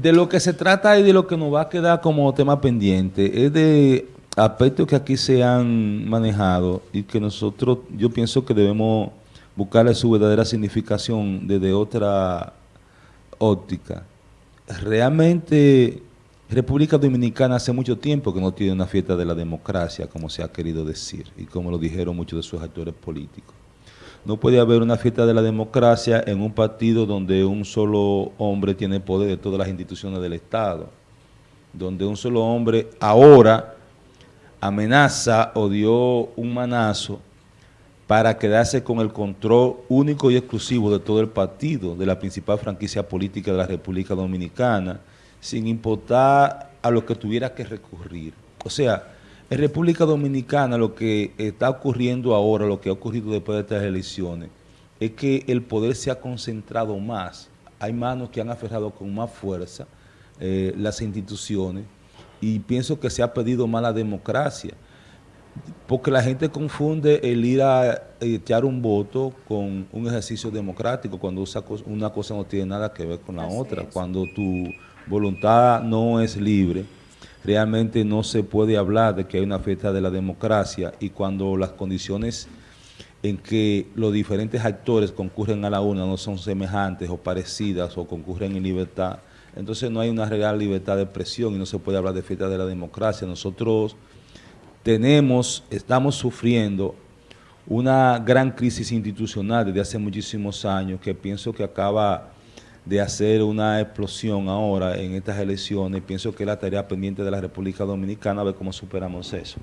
de lo que se trata y de lo que nos va a quedar como tema pendiente es de aspectos que aquí se han manejado y que nosotros, yo pienso que debemos buscarle su verdadera significación desde otra óptica. Realmente República Dominicana hace mucho tiempo que no tiene una fiesta de la democracia, como se ha querido decir, y como lo dijeron muchos de sus actores políticos. No puede haber una fiesta de la democracia en un partido donde un solo hombre tiene poder de todas las instituciones del Estado, donde un solo hombre ahora amenaza o dio un manazo para quedarse con el control único y exclusivo de todo el partido, de la principal franquicia política de la República Dominicana, sin importar a lo que tuviera que recurrir. O sea, en República Dominicana lo que está ocurriendo ahora, lo que ha ocurrido después de estas elecciones, es que el poder se ha concentrado más. Hay manos que han aferrado con más fuerza eh, las instituciones y pienso que se ha pedido más la democracia porque la gente confunde el ir a echar un voto con un ejercicio democrático cuando una cosa no tiene nada que ver con la otra. Cuando tu voluntad no es libre, realmente no se puede hablar de que hay una fiesta de la democracia y cuando las condiciones en que los diferentes actores concurren a la una no son semejantes o parecidas o concurren en libertad, entonces no hay una real libertad de expresión y no se puede hablar de fiesta de la democracia. Nosotros tenemos, estamos sufriendo una gran crisis institucional desde hace muchísimos años que pienso que acaba de hacer una explosión ahora en estas elecciones. Pienso que es la tarea pendiente de la República Dominicana, a ver cómo superamos eso.